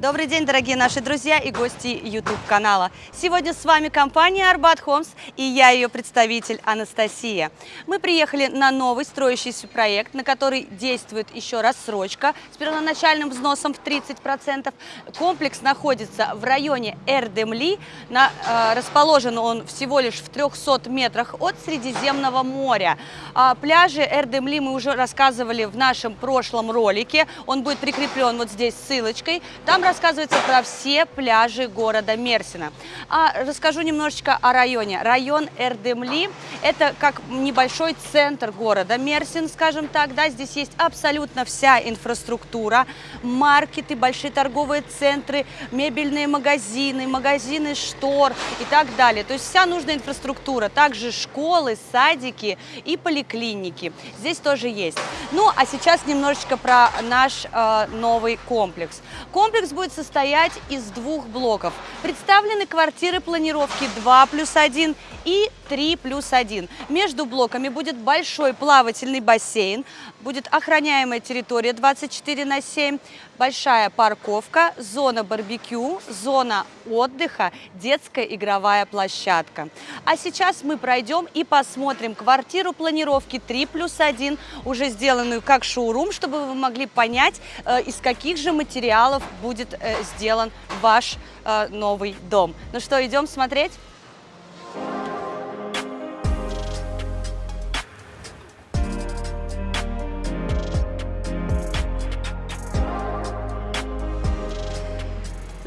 Добрый день, дорогие наши друзья и гости YouTube-канала. Сегодня с вами компания Арбат Хомс и я ее представитель Анастасия. Мы приехали на новый строящийся проект, на который действует еще рассрочка с первоначальным взносом в 30%. Комплекс находится в районе Эрдемли. На, э, расположен он всего лишь в 300 метрах от Средиземного моря. О пляже Эрдемли мы уже рассказывали в нашем прошлом ролике. Он будет прикреплен вот здесь ссылочкой. Там рассказывается про все пляжи города Мерсина. А расскажу немножечко о районе. Район Эрдемли – это как небольшой центр города Мерсин, скажем так. Да? Здесь есть абсолютно вся инфраструктура, маркеты, большие торговые центры, мебельные магазины, магазины штор и так далее. То есть вся нужная инфраструктура. Также школы, садики и поликлиники. Здесь тоже есть. Ну, а сейчас немножечко про наш э, новый комплекс. Комплекс будет состоять из двух блоков. Представлены квартиры планировки 2 плюс 1 и 3 плюс 1. Между блоками будет большой плавательный бассейн, будет охраняемая территория 24 на 7, большая парковка, зона барбекю, зона отдыха, детская игровая площадка. А сейчас мы пройдем и посмотрим квартиру планировки 3 плюс 1, уже сделанную как шоурум, чтобы вы могли понять, э, из каких же материалов будет э, сделан ваш э, новый дом. Ну что, идем смотреть?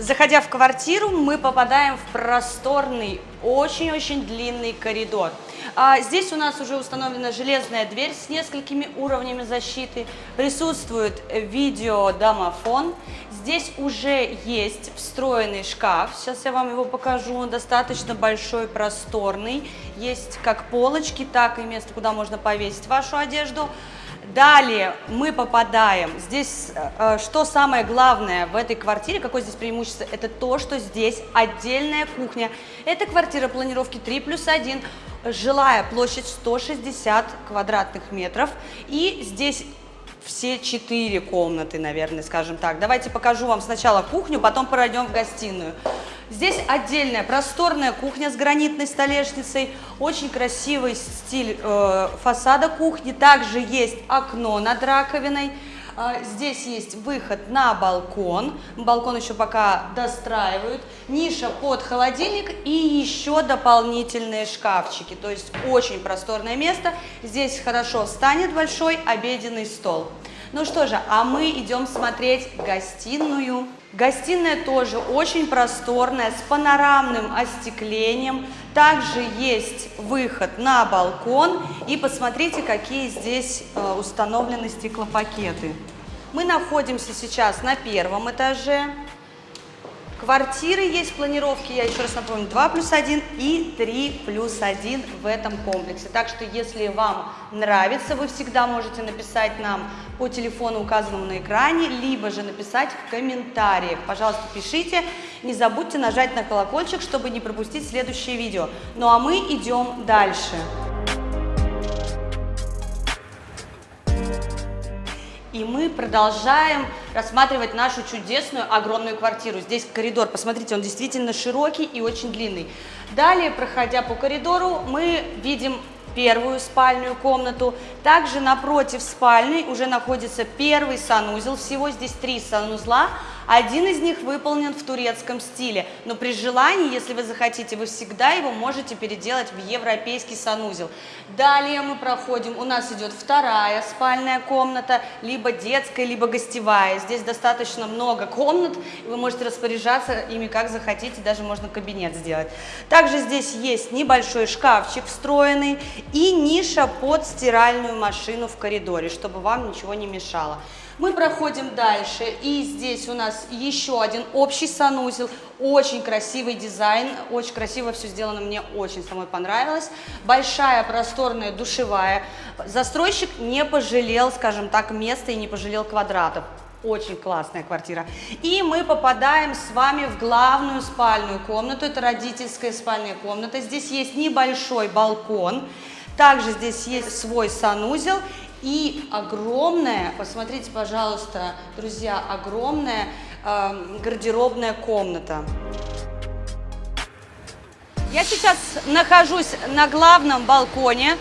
Заходя в квартиру, мы попадаем в просторный, очень-очень длинный коридор. А здесь у нас уже установлена железная дверь с несколькими уровнями защиты. Присутствует видеодомофон. Здесь уже есть встроенный шкаф. Сейчас я вам его покажу. Он достаточно большой, просторный. Есть как полочки, так и место, куда можно повесить вашу одежду. Далее мы попадаем, здесь э, что самое главное в этой квартире, какое здесь преимущество, это то, что здесь отдельная кухня. Это квартира планировки 3 плюс 1, жилая площадь 160 квадратных метров. И здесь все четыре комнаты, наверное, скажем так. Давайте покажу вам сначала кухню, потом пройдем в гостиную. Здесь отдельная просторная кухня с гранитной столешницей, очень красивый стиль э, фасада кухни. Также есть окно над раковиной. Э, здесь есть выход на балкон. Балкон еще пока достраивают. Ниша под холодильник и еще дополнительные шкафчики. То есть очень просторное место. Здесь хорошо встанет большой обеденный стол. Ну что же, а мы идем смотреть гостиную. Гостиная тоже очень просторная, с панорамным остеклением. Также есть выход на балкон. И посмотрите, какие здесь э, установлены стеклопакеты. Мы находимся сейчас на первом этаже. Квартиры есть планировки, я еще раз напомню, 2 плюс 1 и 3 плюс 1 в этом комплексе. Так что, если вам нравится, вы всегда можете написать нам по телефону, указанному на экране, либо же написать в комментариях. Пожалуйста, пишите. Не забудьте нажать на колокольчик, чтобы не пропустить следующее видео. Ну а мы идем дальше. И мы продолжаем рассматривать нашу чудесную огромную квартиру. Здесь коридор, посмотрите, он действительно широкий и очень длинный. Далее, проходя по коридору, мы видим первую спальную комнату. Также напротив спальни уже находится первый санузел. Всего здесь три санузла. Один из них выполнен в турецком стиле, но при желании, если вы захотите, вы всегда его можете переделать в европейский санузел. Далее мы проходим, у нас идет вторая спальная комната, либо детская, либо гостевая. Здесь достаточно много комнат, вы можете распоряжаться ими как захотите, даже можно кабинет сделать. Также здесь есть небольшой шкафчик встроенный и ниша под стиральную машину в коридоре, чтобы вам ничего не мешало. Мы проходим дальше, и здесь у нас еще один общий санузел, очень красивый дизайн, очень красиво все сделано, мне очень самой понравилось. Большая просторная душевая. Застройщик не пожалел, скажем так, места и не пожалел квадратов. Очень классная квартира. И мы попадаем с вами в главную спальную комнату. Это родительская спальная комната. Здесь есть небольшой балкон. Также здесь есть свой санузел и огромная, посмотрите, пожалуйста, друзья, огромная э, гардеробная комната. Я сейчас нахожусь на главном балконе.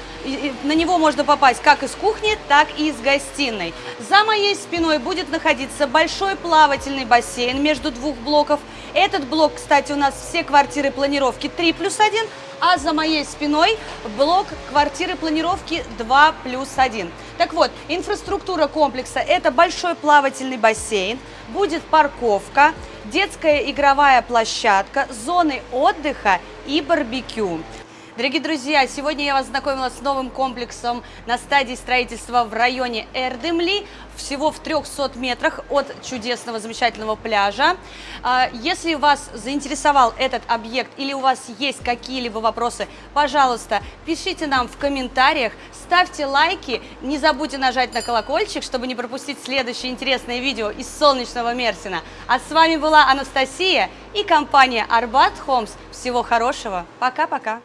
На него можно попасть как из кухни, так и из гостиной. За моей спиной будет находиться большой плавательный бассейн между двух блоков. Этот блок, кстати, у нас все квартиры планировки 3 плюс 1, а за моей спиной блок квартиры планировки 2 плюс 1. Так вот, инфраструктура комплекса – это большой плавательный бассейн, будет парковка, детская игровая площадка, зоны отдыха и барбекю. Дорогие друзья, сегодня я вас знакомила с новым комплексом на стадии строительства в районе Эрдемли, всего в 300 метрах от чудесного, замечательного пляжа. А, если вас заинтересовал этот объект или у вас есть какие-либо вопросы, пожалуйста, пишите нам в комментариях, ставьте лайки, не забудьте нажать на колокольчик, чтобы не пропустить следующее интересное видео из солнечного Мерсина. А с вами была Анастасия и компания Арбат Холмс. Всего хорошего, пока-пока!